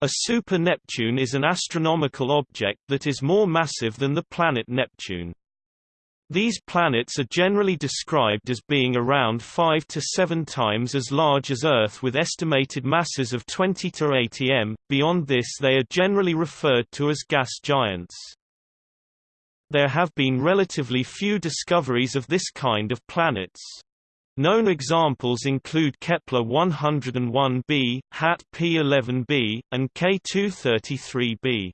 A super-Neptune is an astronomical object that is more massive than the planet Neptune. These planets are generally described as being around 5 to 7 times as large as Earth with estimated masses of 20 to 80 m. Beyond this they are generally referred to as gas giants. There have been relatively few discoveries of this kind of planets. Known examples include Kepler 101b, HAT P11b, and K233b.